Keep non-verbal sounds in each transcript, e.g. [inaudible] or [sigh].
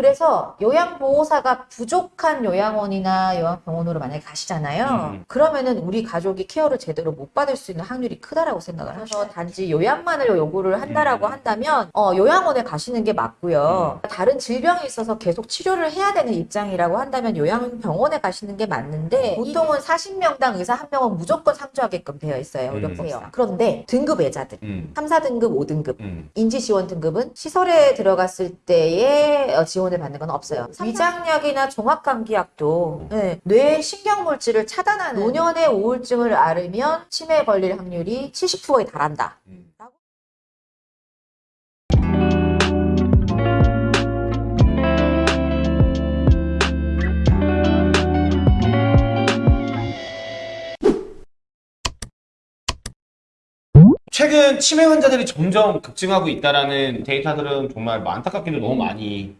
그래서 요양보호사가 부족한 요양원이나 요양병원으로 만약에 가시잖아요. 음. 그러면은 우리 가족이 케어를 제대로 못 받을 수 있는 확률이 크다라고 생각을 하셔서 단지 요양만을 요구를 한다라고 음. 한다면 어, 요양원에 가시는 게 맞고요. 다른 질병이 있어서 계속 치료를 해야 되는 입장이라고 한다면 요양병원에 가시는 게 맞는데 보통은 40명당 의사 한 명은 무조건 상주하게끔 되어 있어요. 음. 의료법상. 그런데 등급 외자들 음. 3, 4등급, 5등급 음. 인지지원 등급은 시설에 들어갔을 때에 어, 지원을 받는 건 없어요. 위장약이나 종합감기약도 네, 뇌 신경물질을 차단하는 노년의 우울증을 앓으면 치매에 걸릴 확률이 70%에 달한다. 음. 최근 치매 환자들이 점점 급증하고 있다라는 데이터들은 정말 뭐 안타깝게도 너무 많이 네,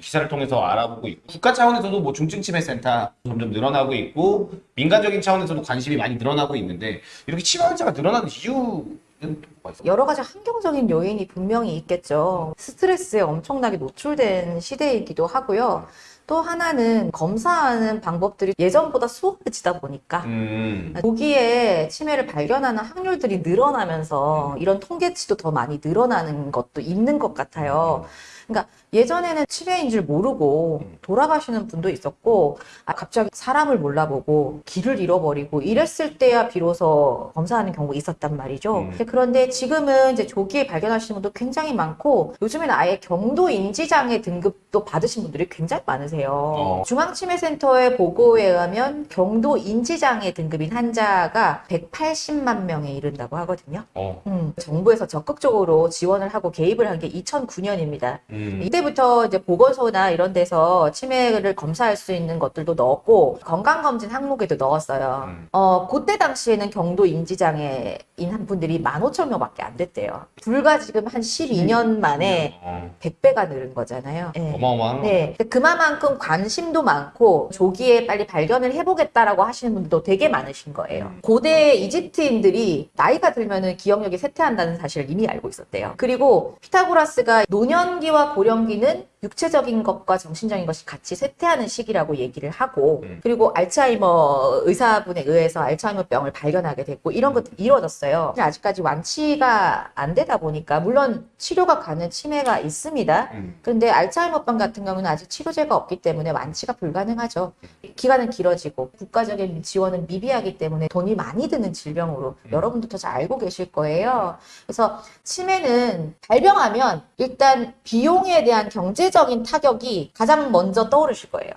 기사를 통해서 알아보고 있고 국가 차원에서도 뭐 중증 치매 센터 점점 늘어나고 있고 민간적인 차원에서도 관심이 많이 늘어나고 있는데 이렇게 치매 환자가 늘어나는 이유는 뭐가 있어요? 여러 가지 환경적인 요인이 분명히 있겠죠. 스트레스에 엄청나게 노출된 시대이기도 하고요. 또 하나는 검사하는 방법들이 예전보다 수월해지다 보니까 음, 조기에 치매를 발견하는 확률들이 늘어나면서 이런 통계치도 더 많이 늘어나는 것도 있는 것 같아요. 그러니까 예전에는 치매인 줄 모르고 돌아가시는 분도 있었고 아, 갑자기 사람을 몰라보고 길을 잃어버리고 이랬을 때야 비로소 검사하는 경우가 있었단 말이죠. 음. 그런데 지금은 이제 조기에 발견하시는 분도 굉장히 많고 요즘에는 아예 경도 인지장애 등급도 받으신 분들이 굉장히 많으세요. 어. 중앙치매센터의 보고에 의하면 경도 인지장애 등급인 환자가 180만 명에 이른다고 하거든요. 어, 음, 정부에서 적극적으로 지원을 하고 개입을 한 게 2009년입니다. 음, 이때 부터 이제 보건소나 이런 데서 치매를 검사할 수 있는 것들도 넣었고 건강검진 항목에도 넣었어요. 음. 어, 그때 당시에는 경도 인지장애인 한 분들이 15,000명 밖에 안 됐대요. 불과 지금 한 12년 만에 어, 100배가 늘은 거잖아요. 예. 어마어마한 거. 네. 근데 그만큼 관심도 많고 조기에 빨리 발견을 해보겠다라고 하시는 분들도 되게 많으신 거예요. 음. 고대 이집트인들이 나이가 들면은 기억력이 쇠퇴한다는 사실을 이미 알고 있었대요. 그리고 피타고라스가 노년기와 고령 기는 육체적인 것과 정신적인 것이 같이 쇠퇴하는 시기라고 얘기를 하고 음. 그리고 알츠하이머 의사분에 의해서 알츠하이머 병을 발견하게 됐고 이런 것들이 이루어졌어요. 근데 아직까지 완치가 안 되다 보니까 물론 치료가 가는 치매가 있습니다. 음, 그런데 알츠하이머병 같은 경우는 아직 치료제가 없기 때문에 완치가 불가능하죠. 기간은 길어지고 국가적인 지원은 미비하기 때문에 돈이 많이 드는 질병으로 음. 여러분도 잘 알고 계실 거예요. 그래서 치매는 발병하면 일단 비용에 대한 경제 적인 타격이 가장 먼저 떠오르실 거예요.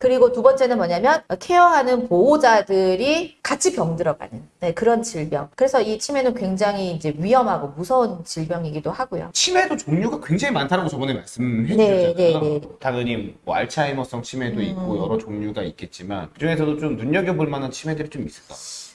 그리고 두 번째는 뭐냐면 케어하는 보호자들이 같이 병들어가는 네, 그런 질병. 그래서 이 치매는 굉장히 이제 위험하고 무서운 질병이기도 하고요. 치매도 종류가 굉장히 많다라고 저번에 말씀해 네, 주셨잖아요. 네, 네. 당연히 뭐 알츠하이머성 치매도 있고 음. 여러 종류가 있겠지만 그중에서도 좀 눈여겨볼 만한 치매들이 좀 있을까?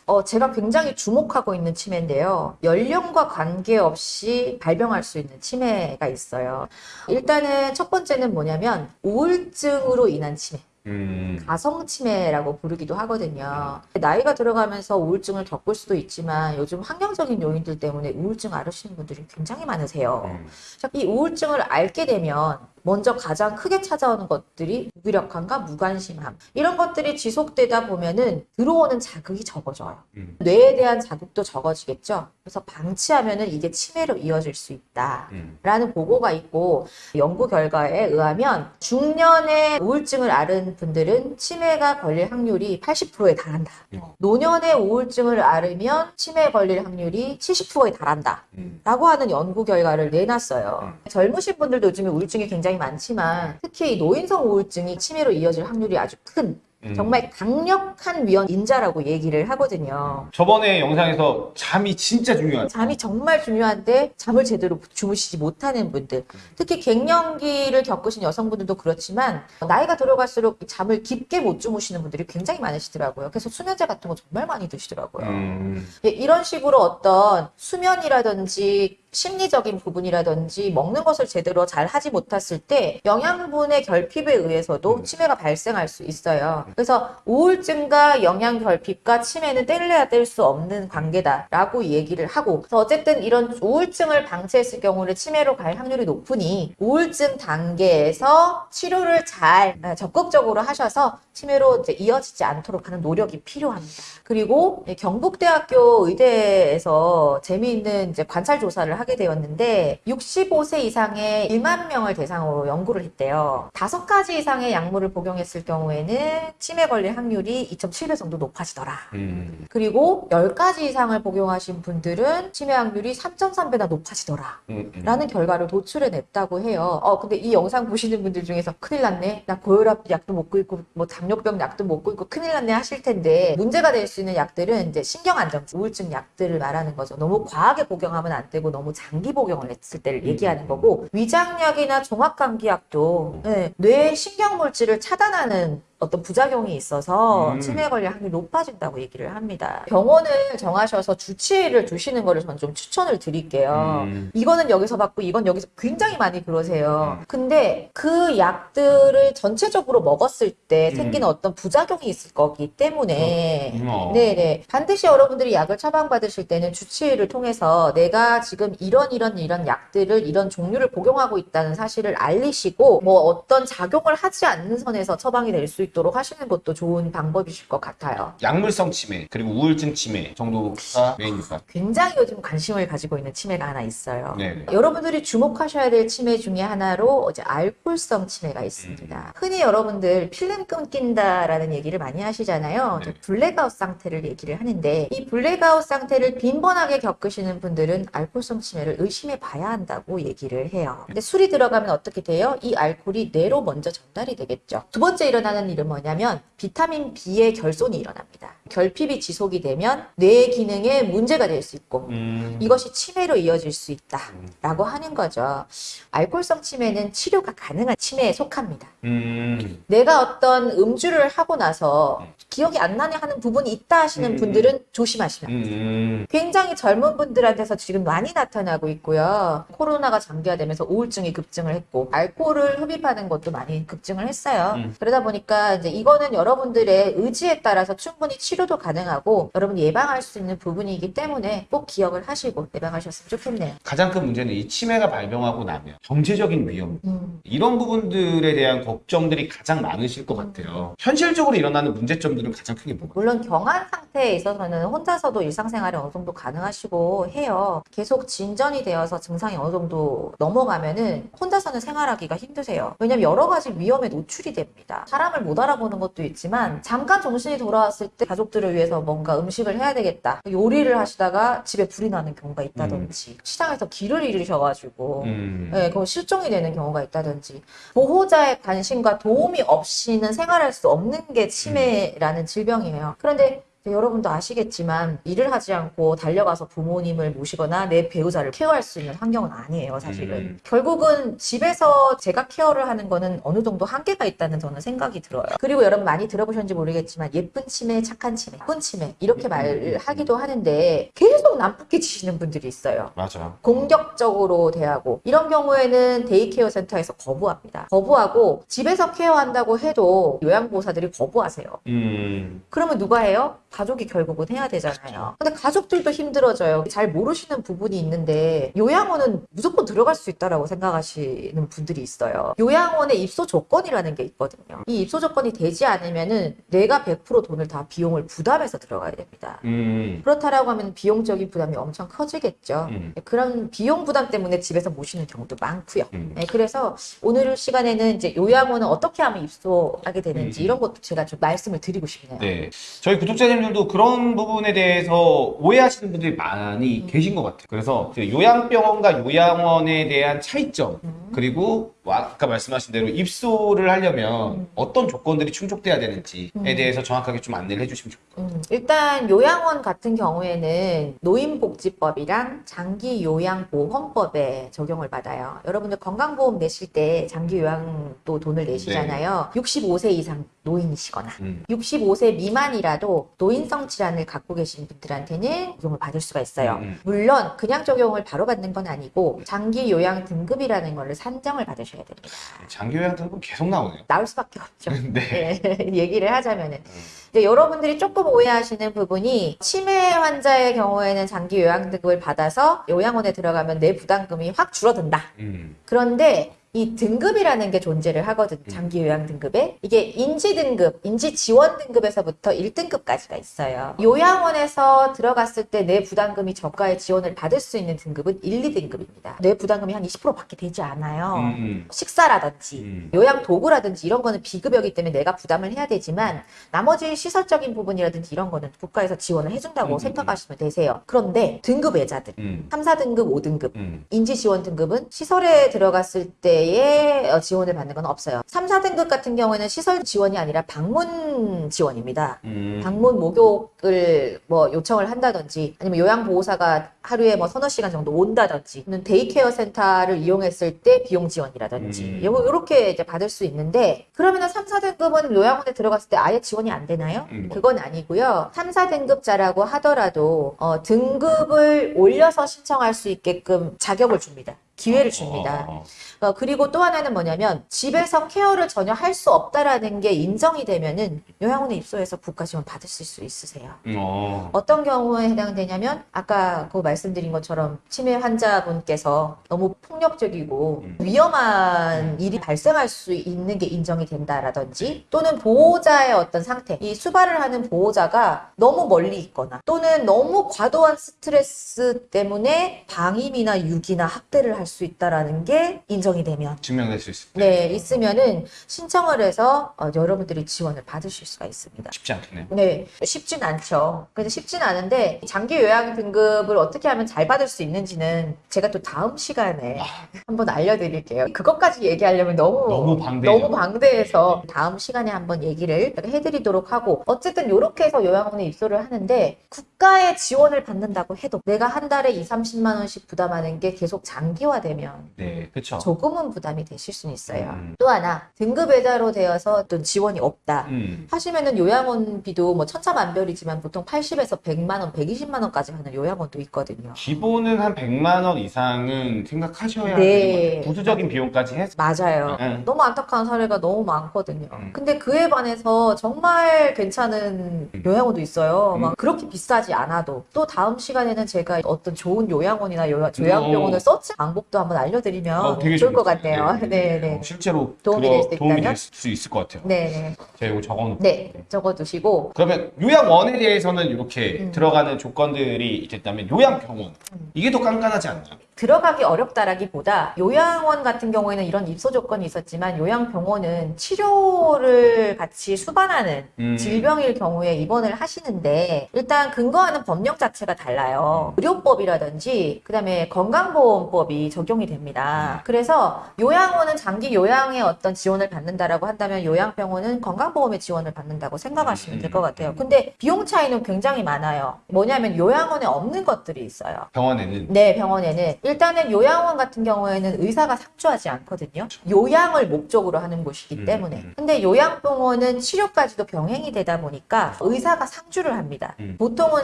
어, 제가 굉장히 주목하고 있는 치매인데요. 연령과 관계없이 발병할 수 있는 치매가 있어요. 일단은 첫 번째는 뭐냐면 우울증으로 인한 치매. 음, 가성 치매라고 부르기도 하거든요. 나이가 들어가면서 우울증을 겪을 수도 있지만 요즘 환경적인 요인들 때문에 우울증 앓으시는 분들이 굉장히 많으세요. 음, 자, 이 우울증을 앓게 되면 먼저 가장 크게 찾아오는 것들이 무기력함과 무관심함 이런 것들이 지속되다 보면은 들어오는 자극이 적어져요. 음, 뇌에 대한 자극도 적어지겠죠. 그래서 방치하면은 이게 치매로 이어질 수 있다. 음, 라는 보고가 있고 연구 결과에 의하면 중년에 우울증을 앓은 분들은 치매가 걸릴 확률이 80%에 달한다. 음. 노년에 우울증을 앓으면 치매에 걸릴 확률이 70%에 달한다. 음. 라고 하는 연구 결과를 내놨어요. 젊으신 분들도 요즘에 우울증이 굉장히 많지만 특히 이 노인성 우울증이 치매로 이어질 확률이 아주 큰 음. 정말 강력한 위험인자라고 얘기를 하거든요. 저번에 영상에서 잠이 진짜 중요하죠. 잠이 정말 중요한데 잠을 제대로 주무시지 못하는 분들 특히 갱년기를 겪으신 여성분들도 그렇지만 나이가 들어갈수록 잠을 깊게 못 주무시는 분들이 굉장히 많으시더라고요. 그래서 수면제 같은 거 정말 많이 드시더라고요. 음, 예, 이런 식으로 어떤 수면이라든지 심리적인 부분이라든지 먹는 것을 제대로 잘 하지 못했을 때 영양분의 결핍에 의해서도 음. 치매가 발생할 수 있어요. 그래서 우울증과 영양 결핍과 치매는 뗄래야 뗄 수 없는 관계다라고 얘기를 하고 그래서 어쨌든 이런 우울증을 방치했을 경우는 치매로 갈 확률이 높으니 우울증 단계에서 치료를 잘 아, 적극적으로 하셔서 치매로 이제 이어지지 않도록 하는 노력이 필요합니다. 그리고 이 경북대학교 의대에서 재미있는 이제 관찰 조사를 하게 되었는데 65세 이상의 1만 명을 대상으로 연구를 했대요. 다섯 가지 이상의 약물을 복용했을 경우에는 치매 걸릴 확률이 2.7배 정도 높아지더라. 음. 그리고 10가지 이상을 복용하신 분들은 치매 확률이 3.3배나 높아지더라. 음, 음. 라는 결과를 도출해냈다고 해요. 어, 근데 이 영상 보시는 분들 중에서 큰일 났네. 나 고혈압 약도 먹고 있고, 뭐 당뇨병 약도 먹고 있고, 큰일 났네 하실 텐데, 문제가 될 수 있는 약들은 이제 신경안정제, 우울증 약들을 말하는 거죠. 너무 과하게 복용하면 안 되고, 너무 장기 복용을 했을 때를 얘기하는 거고, 위장약이나 종합감기약도 네, 뇌 신경물질을 차단하는 어떤 부작용이 있어서 음. 치매 걸릴 확률이 높아진다고 얘기를 합니다. 병원을 정하셔서 주치의를 두시는 거를 저는 좀 추천을 드릴게요. 음. 이거는 여기서 받고 이건 여기서 굉장히 많이 그러세요. 음. 근데 그 약들을 전체적으로 먹었을 때 음. 생기는 어떤 부작용이 있을 거기 때문에 음, 어. 네네. 반드시 여러분들이 약을 처방받으실 때는 주치의를 통해서 내가 지금 이런 이런 이런 약들을 이런 종류를 복용하고 있다는 사실을 알리시고 뭐 어떤 작용을 하지 않는 선에서 처방이 될 수 있 도록 하시는 것도 좋은 방법이실 것 같아요. 약물성 치매 그리고 우울증 치매 정도가 메인일까? 굉장히 요즘 관심을 가지고 있는 치매가 하나 있어요. 네. 여러분들이 주목하셔야 될 치매 중에 하나로 이제 알코올성 치매가 있습니다. 흔히 여러분들 필름 끊긴다라는 얘기를 많이 하시잖아요. 네. 블랙아웃 상태를 얘기를 하는데 이 블랙아웃 상태를 빈번하게 겪으시는 분들은 알코올성 치매를 의심해 봐야 한다고 얘기를 해요. 근데 술이 들어가면 어떻게 돼요? 이 알코올이 뇌로 먼저 전달이 되겠죠. 두 번째 일어나는 일은 뭐냐면 비타민 B의 결손이 일어납니다. 결핍이 지속이 되면 뇌 기능에 문제가 될 수 있고 음. 이것이 치매로 이어질 수 있다라고 하는 거죠. 알코올성 치매는 치료가 가능한 치매에 속합니다. 음. 내가 어떤 음주를 하고 나서 기억이 안 나네 하는 부분이 있다 하시는 음. 분들은 조심하시면 음. 굉장히 젊은 분들한테서 지금 많이 나타나고 있고요. 코로나가 장기화되면서 우울증이 급증을 했고 알코올을 흡입하는 것도 많이 급증을 했어요. 음. 그러다 보니까 이제 이거는 여러분들의 의지에 따라서 충분히 치료 도 가능하고 여러분이 예방할 수 있는 부분이기 때문에 꼭 기억을 하시고 예방하셨으면 좋겠네요. 가장 큰 문제는 이 치매가 발병하고 나면 경제적인 위험 음. 이런 부분들에 대한 걱정들이 가장 많으실 것 같아요. 현실적으로 일어나는 문제점들은 가장 크게 뭐가? 물론 경한 상태에 있어서는 혼자서도 일상생활이 어느 정도 가능하시고 해요. 계속 진전이 되어서 증상이 어느 정도 넘어가면은 혼자서는 생활하기가 힘드세요. 왜냐면 여러 가지 위험에 노출이 됩니다. 사람을 못 알아보는 것도 있지만 잠깐 정신이 돌아왔을 때 가족 들을 위해서 뭔가 음식을 해야 되겠다. 요리를 하시다가 집에 불이 나는 경우가 있다든지 시장에서 길을 잃으셔가지고 음. 네, 그럼 실종이 되는 경우가 있다든지 보호자의 관심과 도움이 없이는 생활할 수 없는 게 치매라는 질병이에요. 그런데 여러분도 아시겠지만 일을 하지 않고 달려가서 부모님을 모시거나 내 배우자를 케어할 수 있는 환경은 아니에요, 사실은. 음. 결국은 집에서 제가 케어를 하는 거는 어느 정도 한계가 있다는 저는 생각이 들어요. 그리고 여러분 많이 들어보셨는지 모르겠지만 예쁜 치매, 착한 치매, 예쁜 치매 이렇게 말을 하기도 하는데 계속 난폭해지시는 분들이 있어요. 맞아. 공격적으로 대하고 이런 경우에는 데이케어 센터에서 거부합니다. 거부하고 집에서 케어한다고 해도 요양보호사들이 거부하세요. 음. 그러면 누가 해요? 가족이 결국은 해야 되잖아요. 근데 가족들도 힘들어져요. 잘 모르시는 부분이 있는데 요양원은 무조건 들어갈 수 있다라고 생각하시는 분들이 있어요. 요양원에 입소 조건이라는 게 있거든요. 이 입소 조건이 되지 않으면은 내가 100% 돈을 다 비용을 부담해서 들어가야 됩니다. 음. 그렇다라고 하면 비용적인 부담이 엄청 커지겠죠. 음. 그런 비용 부담 때문에 집에서 모시는 경우도 많고요. 음. 네, 그래서 오늘 시간에는 이제 요양원은 어떻게 하면 입소하게 되는지 음. 이런 것도 제가 좀 말씀을 드리고 싶네요. 네. 저희 구독자님 들도 그런 부분에 대해서 오해하시는 분들이 많이 계신 것 같아요. 그래서 그 요양병원과 요양원에 대한 차이점, 음. 그리고 아까 말씀하신 대로 입소를 하려면 음. 어떤 조건들이 충족돼야 되는지에 음. 대해서 정확하게 좀 안내를 해주시면 좋을 것 같아요. 음, 일단 요양원 같은 경우에는 노인복지법이랑 장기요양보험법에 적용을 받아요. 여러분들 건강보험 내실 때 장기요양도 돈을 내시잖아요. 65세 이상 노인이시거나 음. 65세 미만이라도 노인성 질환을 갖고 계신 분들한테는 적용을 받을 수가 있어요. 음, 음. 물론 그냥 적용을 바로 받는 건 아니고 장기 요양 등급이라는 거를 산정을 받으셔야 됩니다. 장기 요양 등급 계속 나오네요. 나올 수밖에 없죠. [laughs] 네. 네, [laughs] 얘기를 하자면은 이제 여러분들이 조금 오해하시는 부분이 치매 환자의 경우에는 장기 요양 등급을 받아서 요양원에 들어가면 내 부담금이 확 줄어든다. 음. 그런데 이 등급이라는 게 존재를 하거든. 장기 요양 등급에. 이게 인지 등급, 인지 지원 등급에서부터 1등급까지가 있어요. 요양원에서 들어갔을 때 내 부담금이 저가의 지원을 받을 수 있는 등급은 1, 2등급입니다. 내 부담금이 한 20% 밖에 되지 않아요. 음, 음. 식사라든지 음. 요양 도구라든지 이런 거는 비급여기 때문에 내가 부담을 해야 되지만 나머지 시설적인 부분이라든지 이런 거는 국가에서 지원을 해준다고 음, 음, 생각하시면 되세요. 그런데 등급 외자들 음. 3, 4등급, 5등급 음. 인지 지원 등급은 시설에 들어갔을 때의 어, 지원을 받는 건 없어요. 3, 4등급 같은 경우에는 시설 지원이 아니라 방문 지원입니다. 음. 방문 목욕을 뭐 요청을 한다든지 아니면 요양보호사가 하루에 뭐 서너 시간 정도 온다든지 또는 데이케어 센터를 이용했을 때 비용 지원이라든지 음. 요렇게 이제 받을 수 있는데 그러면 은 3, 4등급은 요양원에 들어갔을 때 아예 지원이 안 되나요? 음. 그건 아니고요. 3, 4등급자라고 하더라도 어, 등급을 올려서 신청할 수 있게끔 자격을 줍니다. 기회를 줍니다. 어, 어, 어. 어, 그리고 또 하나는 뭐냐면 집에서 케어를 전혀 할 수 없다라는 게 인정이 되면은 요양원에 입소해서 국가 지원 받으실 수 있으세요. 음, 어. 어떤 경우에 해당되냐면 아까 그 말씀드린 것처럼 치매 환자분께서 너무 폭력적이고 음. 위험한 일이 발생할 수 있는 게 인정이 된다라든지 또는 보호자의 어떤 상태 이 수발을 하는 보호자가 너무 멀리 있거나 또는 너무 과도한 스트레스 때문에 방임이나 유기나 학대를 할수 있다라는 게 인정이 되면 증명될 수 있을 때 네 있으면은 신청을 해서 어, 여러분들이 지원을 받으실 수가 있습니다. 쉽지 않겠네요. 네, 쉽진 않죠. 그래서 쉽진 않은데 장기 요양 등급을 어떻게 하면 잘 받을 수 있는지는 제가 또 다음 시간에 한번 알려드릴게요. 그것까지 얘기하려면 너무 너무 방대해요. 너무 방대해서 다음 시간에 한번 얘기를 해드리도록 하고 어쨌든 이렇게 해서 요양원에 입소를 하는데 국 가의 지원을 받는다고 해도 내가 한 달에 2, 30만 원씩 부담하는 게 계속 장기화되면 네, 그렇죠. 조금은 부담이 되실 수는 있어요. 음. 또 하나 등급 외자로 되어서 어떤 지원이 없다. 음. 하시면은 요양원비도 뭐 천차만별이지만 보통 80에서 100만 원, 120만 원까지 하는 요양원도 있거든요. 기본은 한 100만 원 이상은 생각하셔야 네. 부수적인 비용까지 해서 맞아요. 응. 너무 안타까운 사례가 너무 많거든요. 음. 근데 그에 반해서 정말 괜찮은 음. 요양원도 있어요. 음. 막 그렇게 비싸지 않아도 또 다음 시간에는 제가 어떤 좋은 요양원이나 요, 요양병원을 오. 서치 방법도 한번 알려드리면 어, 좋을 것 재밌어요. 같네요. 네, 네. 어, 실제로 도움이 그거 될수 도움이? 될 수 있을 것 같아요. 네, 네. 제가 이거 적어놓고. 네, 적어두시고 그러면 요양원에 대해서는 이렇게 음. 들어가는 조건들이 있다면 요양병원 음. 이게 더 깐깐하지 않나요? 들어가기 어렵다라기보다 요양원 같은 경우에는 이런 입소 조건이 있었지만 요양병원은 치료를 같이 수반하는 음. 질병일 경우에 입원을 하시는데 일단 근거하는 법령 자체가 달라요. 의료법이라든지 그다음에 건강보험법이 적용이 됩니다. 그래서 요양원은 장기 요양에 어떤 지원을 받는다라고 한다면 요양병원은 건강보험의 지원을 받는다고 생각하시면 될 것 같아요. 근데 비용 차이는 굉장히 많아요. 뭐냐면 요양원에 없는 것들이 있어요. 병원에는 네, 병원에는 일단은 요양원 같은 경우에는 의사가 상주하지 않거든요. 요양을 목적으로 하는 곳이기 음, 때문에. 음. 근데 요양병원은 치료까지도 병행이 되다 보니까 의사가 상주를 합니다. 음. 보통은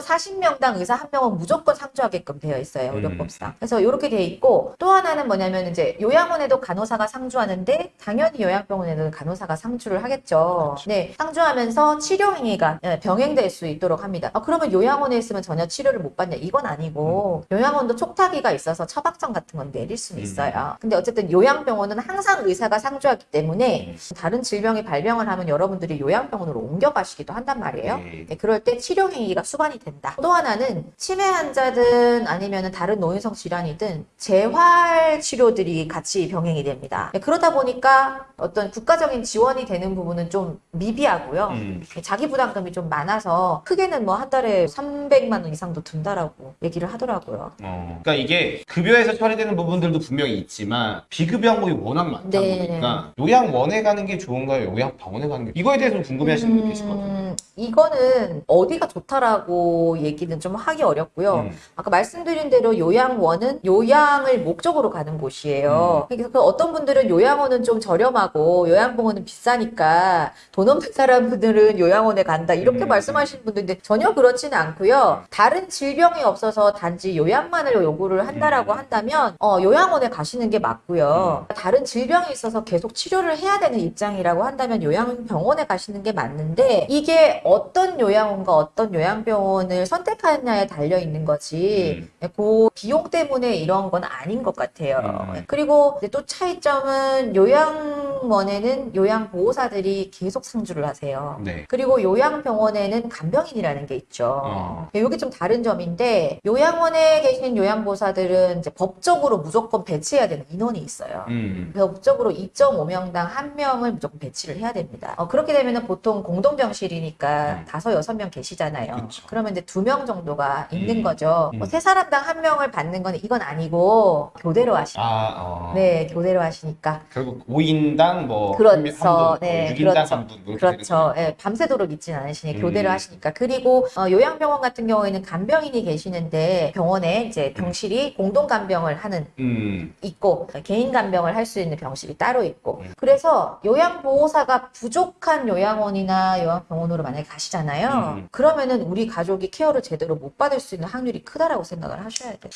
40명당 의사 한 명은 무조건 상주하게끔 되어 있어요, 음. 의료법상. 그래서 이렇게 돼 있고 또 하나는 뭐냐면 이제 요양원에도 간호사가 상주하는데 당연히 요양병원에는 간호사가 상주를 하겠죠. 그렇죠. 네, 상주하면서 치료 행위가 예, 병행될 수 있도록 합니다. 아, 그러면 요양원에 있으면 전혀 치료를 못 받냐? 이건 아니고 요양원도 촉탁위가 있어서 처방전 같은 건 내릴 수는 음. 있어요. 근데 어쨌든 요양병원은 항상 의사가 상주하기 때문에 음. 다른 질병이 발병을 하면 여러분들이 요양병원으로 옮겨가시기도 한단 말이에요. 네. 네, 그럴 때 치료 행위가 수반이 된다. 또 하나는 치매 환자든 아니면 다른 노인성 질환이든 재활 치료들이 같이 병행이 됩니다. 네, 그러다 보니까 어떤 국가적인 지원이 되는 부분은 좀 미비하고요. 음. 자기 부담금이 좀 많아서 크게는 뭐 한 달에 300만 원 이상도 든다라고 얘기를 하더라고요. 어. 그러니까 이게 급여 급여에서 처리되는 부분들도 분명히 있지만 비급여 항목이 워낙 많다 네. 보니까 요양원에 가는 게 좋은가요? 요양병원에 가는 게 이거에 대해서 좀 궁금해하시는 분들 계실 것 같아요. 음, 이거는 어디가 좋다라고 얘기는 좀 하기 어렵고요. 음. 아까 말씀드린 대로 요양원은 요양을 목적으로 가는 곳이에요. 음. 그래서 그 어떤 분들은 요양원은 좀 저렴하고 요양병원은 비싸니까 돈 없는 사람들은 요양원에 간다 이렇게 음. 말씀하시는 분들인데 전혀 그렇지는 않고요. 다른 질병이 없어서 단지 요양만을 요구를 한다라고 음. 한다면 어, 요양원에 가시는 게 맞고요. 다른 질병이 있어서 계속 치료를 해야 되는 입장이라고 한다면 요양병원에 가시는 게 맞는데 이게 어떤 요양원과 어떤 요양병원을 선택하느냐에 달려 있는 거지. 음. 그 비용 때문에 이런 건 아닌 것 같아요. 음. 그리고 이제 또 차이점은 요양원에는 요양보호사들이 계속 상주를 하세요. 네. 그리고 요양병원에는 간병인이라는 게 있죠. 어. 이게 좀 다른 점인데 요양원에 계신 요양보호사들은 이제 법적으로 무조건 배치해야 되는 인원이 있어요. 음. 법적으로 2.5명당 한 명을 무조건 배치를 해야 됩니다. 어, 그렇게 되면 보통 공동병실이니까 음. 다섯 여섯 명 계시잖아요. 그쵸. 그러면 이제 두 명 정도가 있는 음. 거죠. 음. 뭐 세 사람당 한 명을 받는 건 이건 아니고 교대로 하시. 아, 어. 네, 교대로 하시니까. 결국 5인당 뭐 그렇죠. 뭐 네, 6인당 그렇죠. 한 분, 뭐 이렇게 그렇죠. 예, 밤새도록 있진 않으시니 음. 하시니까. 그리고 어, 요양병원 같은 경우에는 간병인이 계시는데 병원에 이제 병실이 공동 간병을 하는 음. 있고 개인 간병을 할 수 있는 병실이 따로 있고 음. 그래서 요양보호사가 부족한 요양원이나 요양병원으로 만약에 가시잖아요 음. 그러면은 우리 가족이 케어를 제대로 못 받을 수 있는 확률이 크다라고 생각을 하셔야 돼요